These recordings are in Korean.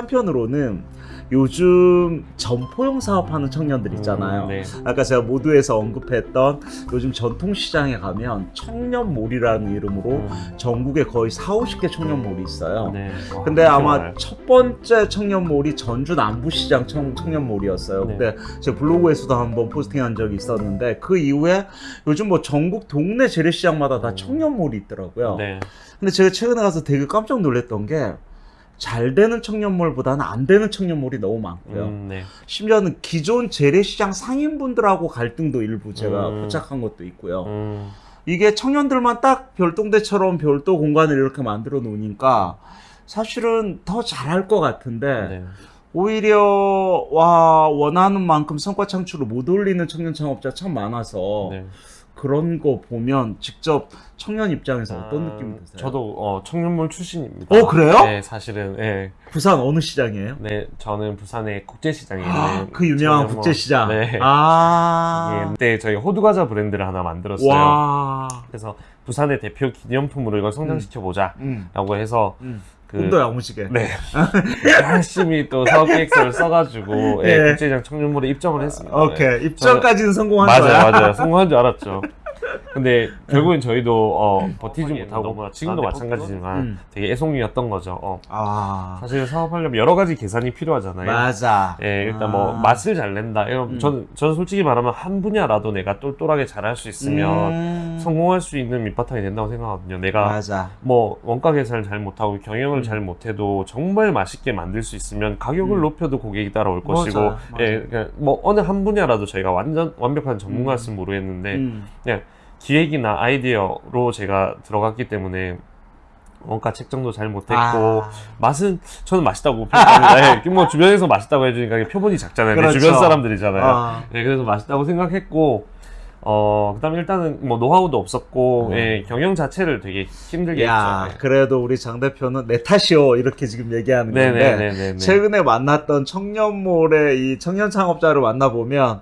한편으로는 요즘 점포용 사업하는 청년들 있잖아요. 음, 네. 아까 제가 모두에서 언급했던 요즘 전통시장에 가면 청년몰이라는 이름으로 음, 전국에 거의 4, 50개 청년몰이 있어요. 네. 와, 근데 그렇게 아마 많아요. 첫 번째 청년몰이 전주 남부시장 청, 청년몰이었어요. 네. 근데 제 블로그에서도 한번 포스팅한 적이 있었는데 그 이후에 요즘 뭐 전국 동네 재래시장마다 다 음. 청년몰이 있더라고요. 네. 근데 제가 최근에 가서 되게 깜짝 놀랐던 게 잘 되는 청년몰보다는 안 되는 청년몰이 너무 많고요. 음, 네. 심지어는 기존 재래시장 상인분들하고 갈등도 일부 제가 음. 포착한 것도 있고요. 음, 이게 청년들만 딱 별동대처럼 별도 공간을 이렇게 만들어 놓으니까 사실은 더 잘할 것 같은데 네. 오히려 와 원하는 만큼 성과 창출을 못 올리는 청년 창업자 참 많아서 네. 그런 거 보면 직접 청년 입장에서 어떤 아, 느낌이 드세요? 저도 어, 청년몰 출신입니다. 어, 그래요? 네, 사실은 예. 부산 어느 시장이에요? 네, 저는 부산의 국제시장에 아, 있는 그 유명한 청년몰. 국제시장. 네. 아. 예, 그때 저희 호두과자 브랜드를 하나 만들었어요. 와. 그래서 부산의 대표 기념품으로 이걸 성장시켜 보자라고 음. 해서 음. 그 꿈도 야무지게. 네. 열심히 또 사업 계획서를 써가지고 예, 예. 국제시장 청년몰에 입점을 했습니다. 오케이. 입장까지는 성공한 맞아요, 거야. 맞아요. 성공한 줄 알았죠. 근데 결국엔 저희도 어, 버티지 못하고 지금도 마찬가지지만 음. 되게 애송이였던 거죠. 어, 아. 사실 사업하려면 여러 가지 계산이 필요하잖아요. 맞아. 예, 일단 아. 뭐 맛을 잘 낸다. 이런 음. 저는 저는 솔직히 말하면 한 분야라도 내가 똘똘하게 잘할 수 있으면 음. 성공할 수 있는 밑바탕이 된다고 생각하거든요. 내가 맞아. 뭐 원가 계산을 잘 못하고 경영을 음. 잘 못해도 정말 맛있게 만들 수 있으면 가격을 음. 높여도 고객이 따라올 맞아, 것이고 맞아. 예, 그러니까 뭐 어느 한 분야라도 저희가 완전 완벽한 전문가였으면 모르겠는데 음. 그냥 기획이나 아이디어로 제가 들어갔기 때문에 원가 책정도 잘 못했고 아. 맛은 저는 맛있다고 평가합니다. 예, 뭐 주변에서 맛있다고 해주니까 표본이 작잖아요. 내 그렇죠. 주변 사람들이잖아요. 아. 예, 그래서 맛있다고 생각했고 어 그다음에 일단은 뭐 노하우도 없었고 음. 예, 경영 자체를 되게 힘들게 야, 했죠. 그래도 우리 장 대표는 내 탓이오 이렇게 지금 얘기하는 건데 네네 네네. 최근에 만났던 청년몰의 이 청년 창업자를 만나 보면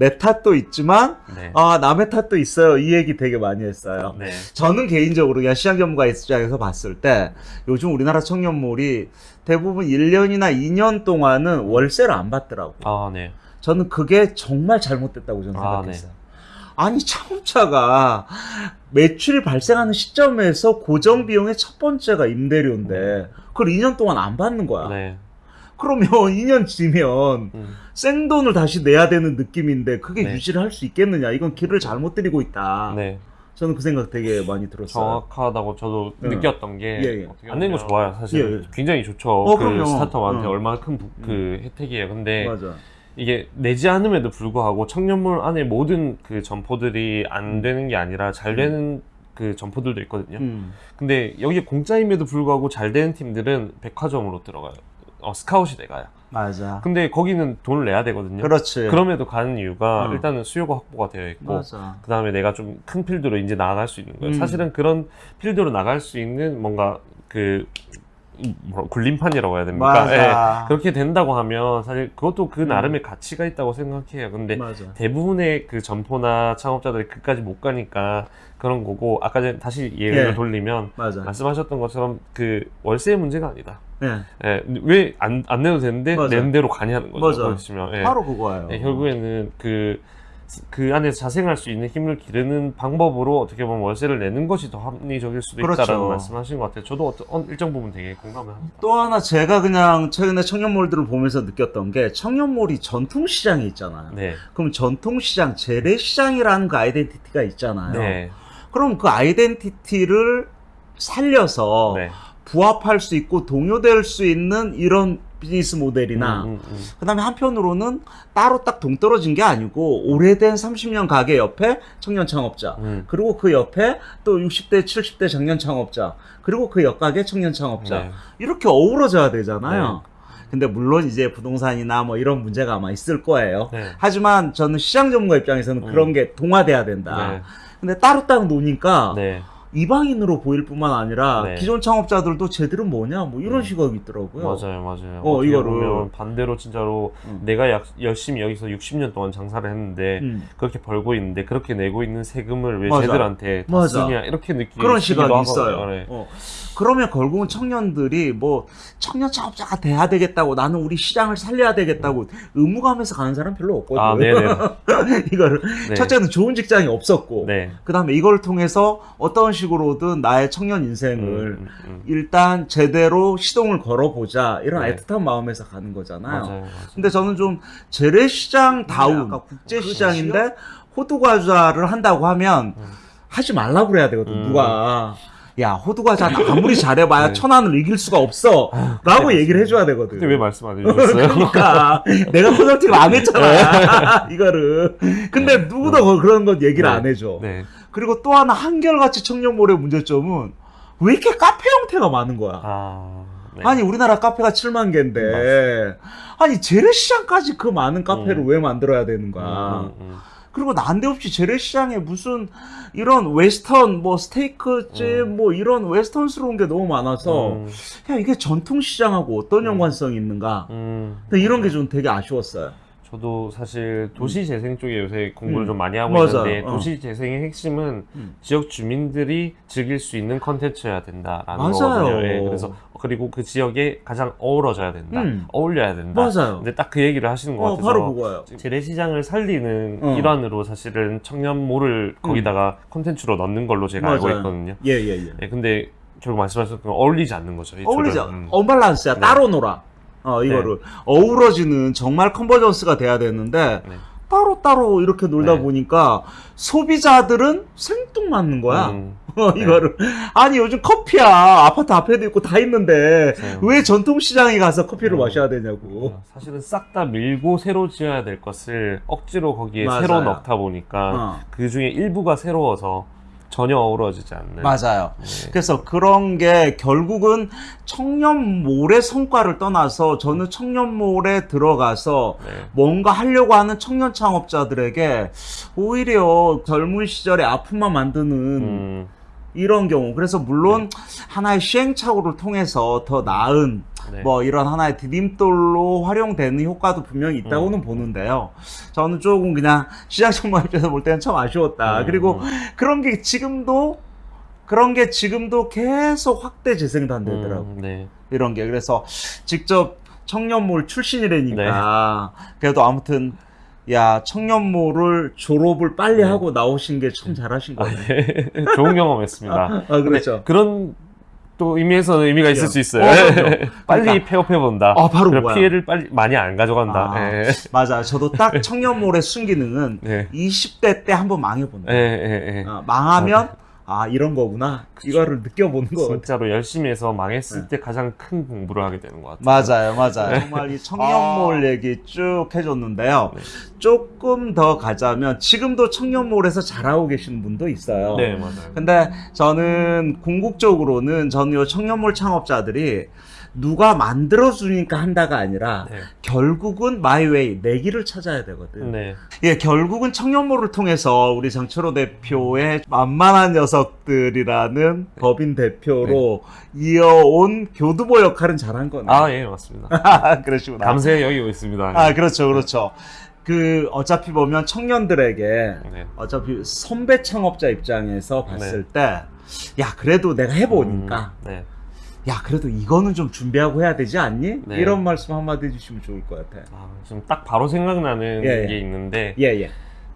내 탓도 있지만 네. 아 남의 탓도 있어요 이 얘기 되게 많이 했어요. 네. 저는 개인적으로 그냥 시장 전문가 입장에서 봤을 때 요즘 우리나라 청년몰이 대부분 1년이나 2년 동안은 월세를 안 받더라고요. 아, 네. 저는 그게 정말 잘못됐다고 저는 아, 생각했어요. 아니 창업자가 매출이 발생하는 시점에서 고정 비용의 첫 번째가 임대료인데 그걸 2년 동안 안 받는 거야. 네. 그러면 2년 지면 음. 생돈을 다시 내야 되는 느낌인데 그게 네. 유지를 할 수 있겠느냐? 이건 길을 잘못 들이고 있다. 네. 저는 그 생각 되게 많이 들었어요. 정확하다고 저도 네. 느꼈던 게 예, 예. 안 내는 거 좋아요. 사실 예, 예. 굉장히 좋죠. 어, 그 그럼요. 스타트업한테 어. 얼마나 큰 그 혜택이에요. 근데 맞아. 이게 내지 않음에도 불구하고 청년몰 안에 모든 그 점포들이 안 되는 게 아니라 잘 되는 그 점포들도 있거든요. 음. 근데 여기 공짜임에도 불구하고 잘 되는 팀들은 백화점으로 들어가요. 어, 스카웃이 돼가요. 맞아. 근데 거기는 돈을 내야 되거든요. 그렇지. 그럼에도 가는 이유가 음. 일단은 수요가 확보가 되어 있고. 그 다음에 내가 좀 큰 필드로 이제 나아갈 수 있는 거예요. 음. 사실은 그런 필드로 나갈 수 있는 뭔가 그 구름판이라고 해야 됩니까? 예, 그렇게 된다고 하면 사실 그것도 그 음. 나름의 가치가 있다고 생각해요. 근데 맞아. 대부분의 그 점포나 창업자들이 그까지 못 가니까 그런 거고 아까 전에 다시 예를 예. 돌리면 맞아. 말씀하셨던 것처럼 그 월세의 문제가 아니다. 네. 예, 왜안안 내도 되는데 맞아. 내는 대로 가냐는 거죠. 맞아. 보시면 예. 바로 그거예요. 예, 결국에는 그, 그 안에서 자생할 수 있는 힘을 기르는 방법으로 어떻게 보면 월세를 내는 것이 더 합리적일 수도 그렇죠. 있다라는 말씀하신 것 같아요. 저도 어떤 어, 일정 부분 되게 공감을 합니다. 또 하나 제가 그냥 최근에 청년몰들을 보면서 느꼈던 게 청년몰이 전통시장이 있잖아요. 네. 그럼 전통시장, 재래시장이라는 그 아이덴티티가 있잖아요. 네. 그럼 그 아이덴티티를 살려서 네. 부합할 수 있고 동요될 수 있는 이런 비즈니스 모델이나 음, 음, 음. 그다음에 한편으로는 따로 딱 동떨어진 게 아니고 오래된 30년 가게 옆에 청년 창업자 음. 그리고 그 옆에 또 60대 70대 장년 창업자 그리고 그 옆가게 청년 창업자 네. 이렇게 어우러져야 되잖아요. 근데 물론 이제 부동산이나 뭐 이런 문제가 아마 있을 거예요. 네. 하지만 저는 시장 전문가 입장에서는 음. 그런 게 동화돼야 된다. 네. 근데 따로따로 노니까 네. 이방인으로 보일 뿐만 아니라 네. 기존 창업자들도 쟤들은 뭐냐 뭐 이런 음. 시각이 있더라고요. 맞아요, 맞아요. 어, 이거를- 반대로 진짜로 음. 내가 약- 열심히 여기서 60년 동안 장사를 했는데 음. 그렇게 벌고 있는데 그렇게 내고 있는 세금을 왜 맞아. 쟤들한테 다 맞아. 쓰냐 이렇게 느끼기도 그런 시각이. 있어요. 네. 어. 그러면 결국은 청년들이 뭐 청년 창업자가 돼야 되겠다고 나는 우리 시장을 살려야 되겠다고 의무감에서 가는 사람 별로 없거든요. 아, 네네. 이거를 네. 첫째는 좋은 직장이 없었고 네. 그다음에 이걸 통해서 어떤 식으로든 나의 청년 인생을 음, 음, 일단 제대로 시동을 걸어보자 이런 네. 애틋한 마음에서 가는 음. 거잖아요. 맞아요, 맞아요. 근데 저는 좀 재래시장 다운 네, 국제 시장인데 호두 과자를 한다고 하면 음. 하지 말라고 그래야 되거든 음. 누가 야 호두과자는 아무리 잘해봐야 네. 천안을 이길 수가 없어 라고 네, 얘기를 해줘야 되거든 근데 왜 말씀 안 해주셨어요? 그러니까 내가 컨설팅을 안 했잖아 이거를 근데 네. 누구도 그런 건 얘기를 네. 안 해줘 네. 그리고 또 하나 한결같이 청년몰의 문제점은 왜 이렇게 카페 형태가 많은 거야 아, 네. 아니 우리나라 카페가 7만 개인데 아니 재래시장까지 그 많은 카페를 음. 왜 만들어야 되는 거야 음, 음, 그리고 난데없이 재래시장에 무슨 이런 웨스턴 뭐 스테이크집 음. 뭐 이런 웨스턴스러운 게 너무 많아서 음, 야 이게 전통시장하고 어떤 음. 연관성이 있는가 음. 이런 게 좀 되게 아쉬웠어요 저도 사실 도시 재생 쪽에 요새 공부를 음. 좀 많이 하고 맞아요. 있는데 어. 도시 재생의 핵심은 음. 지역 주민들이 즐길 수 있는 컨텐츠여야 된다라는 맞아요. 거거든요. 예, 그래서 그리고 그 지역에 가장 어우러져야 된다, 음. 어울려야 된다. 맞아요 근데 딱 그 얘기를 하시는 것 어, 같아서 바로 그거예요 재래시장을 살리는 어. 일환으로 사실은 청년몰을 거기다가 콘텐츠로 넣는 걸로 제가 알고 맞아요. 있거든요. 예예예 예, 근데 결국 것처럼 어울리지 않는 거죠. 이 어울리지. 않 음. 언밸런스야 네. 따로 놀아 어 이거를 어우러지는 정말 컨버전스가 돼야 되는데 네. 따로 따로 이렇게 놀다 네. 보니까 소비자들은 생뚱맞는 거야 음, 어, 네. 이거를 아니 요즘 커피야 아파트 앞에도 있고 다 있는데. 왜 전통시장에 가서 커피를 음. 마셔야 되냐고 어, 사실은 싹 다 밀고 새로 지어야 될 것을 억지로 거기에 맞아요. 새로 넣다 보니까 어. 그 중에 일부가 새로워서 전혀 어우러지지 않는. 맞아요 네. 그래서 그런 게 결국은 청년몰의 성과를 떠나서 저는 청년몰에 들어가서 네. 뭔가 하려고 하는 청년 창업자들에게 오히려 젊은 시절의 아픔만 만드는 음, 이런 경우 그래서 물론 하나의 시행착오를 통해서 더 나은 네. 뭐 이런 하나의 디딤돌로 활용되는 효과도 분명히 있다고는 음. 보는데요. 저는 조금 그냥 시장 정보 입장에서 볼 때는 참 아쉬웠다. 음, 그리고 음. 그런 게 지금도 그런 게 지금도 계속 확대 재생단되더라고. 음, 네. 이런 게 그래서 직접 청년몰 출신이라니까 그래도 아무튼 야 청년몰을 졸업을 빨리 네. 하고 나오신 게 참 잘하신 아, 거예요. 네. 좋은 경험했습니다. 아, 아, 그렇죠. 그런 또 의미에서는 의미가 있을 수 있어요. 어. 빨리 그러니까. 폐업해 본다. 아, 바로 그거야. 피해를 빨리 많이 안 가져간다. 아. 예. 맞아. 저도 딱 청년몰의 순기능은 네. 20대 때 한번 망해 본다. 예, 예, 예. 어, 망하면 아 이런 거구나. 이거를 느껴보는 거 같아. 진짜로 열심히 해서 망했을 네. 때 가장 큰 공부를 하게 되는 것 같아요. 맞아요, 맞아요. 정말 이 청년몰 얘기 쭉 해줬는데요. 조금 더 가자면 지금도 청년몰에서 잘하고 계시는 분도 있어요. 네, 맞아요. 근데 저는 궁극적으로는 저는 이 청년몰 창업자들이 누가 만들어주니까 한다가 아니라 네. 결국은 마이웨이 내 길을 찾아야 되거든. 네. 예, 결국은 청년몰을 통해서 우리 장철호 대표의 만만한 녀석들이라는 법인 대표로 이어온 교두보 역할은 잘한 거네. 아, 예, 맞습니다. 그러시구나. 감사히 여기고 있습니다. 아, 그렇죠, 그렇죠. 그 어차피 보면 청년들에게 네. 어차피 선배 창업자 입장에서 봤을 때, 야 그래도 내가 해보니까, 음, 네. 야 그래도 이거는 좀 준비하고 해야 되지 않니? 네. 이런 말씀 한마디 해주시면 좋을 것 같아. 아, 지금 딱 바로 생각나는 예, 예. 게 있는데 예, 예.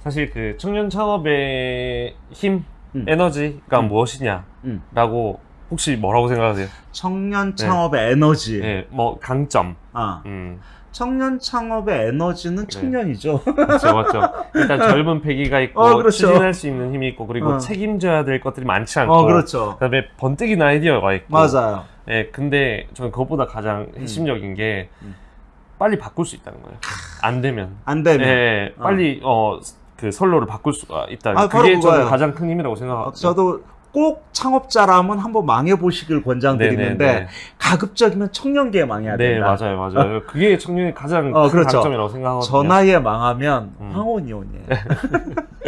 사실 그 청년 창업의 힘, 음. 에너지가 음. 무엇이냐 라고 음. 혹시 뭐라고 생각하세요? 청년 창업의 에너지. 예, 뭐 강점. 아, 음, 청년 창업의 에너지는 청년이죠. 맞죠, 맞죠. 일단 젊은 패기가 있고 어, 그렇죠. 추진할 수 있는 힘이 있고 그리고 어. 책임져야 될 것들이 많지 않고 어, 그렇죠. 그다음에 번뜩이는 아이디어가 있고 맞아요. 예, 근데 저는 그것보다 가장 핵심적인 게 음. 빨리 바꿀 수 있다는 거예요. 안 되면. 안 되면. 예, 어. 빨리 어 그 선로를 바꿀 수가 있다는 아, 그게. 저는 가장 큰 힘이라고 생각합니다. 저도 꼭 창업자라면 한번 망해보시길 권장드리는데 네네네. 가급적이면 청년기에 망해야 네, 된다. 맞아요, 맞아요. 그게 청년의 가장 어, 큰 그렇죠. 강점이라고 생각하거든요. 저 나이에 망하면 음. 황혼이혼이에요.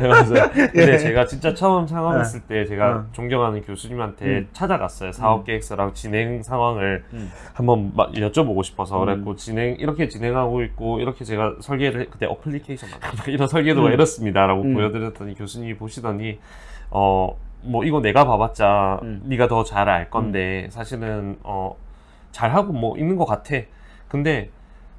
네, 맞아요. 근데 예. 제가 진짜 처음 창업했을 때 제가 음. 존경하는 교수님한테 음. 찾아갔어요. 사업 계획서랑 진행 상황을 음. 한번 마- 여쭤보고 싶어서 음. 그랬고 진행 이렇게 진행하고 있고 이렇게 제가 설계를 해- 그때 어플리케이션 이런 설계도가 음. 이렇습니다라고 음. 보여드렸더니 교수님이 보시더니 어 뭐 이거 내가 봐봤자 음. 네가 더 잘 알 건데 사실은 어 잘하고 뭐 있는 것 같아. 근데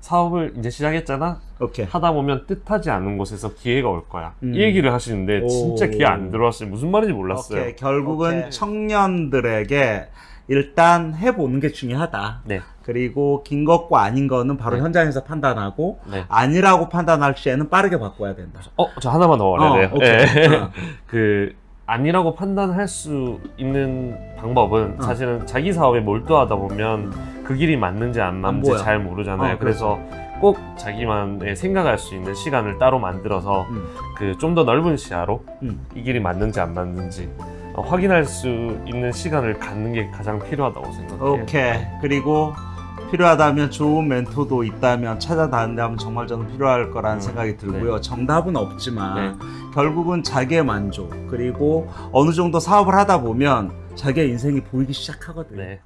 사업을 이제 시작했잖아. 오케이. 하다 보면 뜻하지 않은 곳에서 기회가 올 거야. 음. 이 얘기를 하시는데 진짜 오. 기회 안 들어왔어요. 무슨 말인지 몰랐어요. 오케이. 결국은 오케이. 청년들에게 일단 해보는 게 중요하다. 네, 그리고 긴 것과 아닌 거는 바로 네. 현장에서 판단하고 네. 아니라고 판단할 시에는 빠르게 바꿔야 된다. 어, 저 하나만 더 말해야 돼요. 어. 그 아니라고 판단할 수 있는 방법은 어. 사실은 자기 사업에 몰두하다 보면 그 길이 맞는지 안 맞는지 보여. 잘 모르잖아요. 어, 그래서 꼭 자기만의 생각할 수 있는 시간을 따로 만들어서 음. 그좀 더 넓은 시야로 음. 이 길이 맞는지 안 맞는지 어, 확인할 수 있는 시간을 갖는 게 가장 필요하다고 생각해요. 오케이. 그리고 필요하다면 좋은 멘토도 있다면 찾아다닌다면 정말 저는 필요할 거라는 음, 생각이 들고요. 정답은 없지만 네. 결국은 자기의 만족 그리고 어느 정도 사업을 하다 보면 자기의 인생이 보이기 시작하거든요. 네.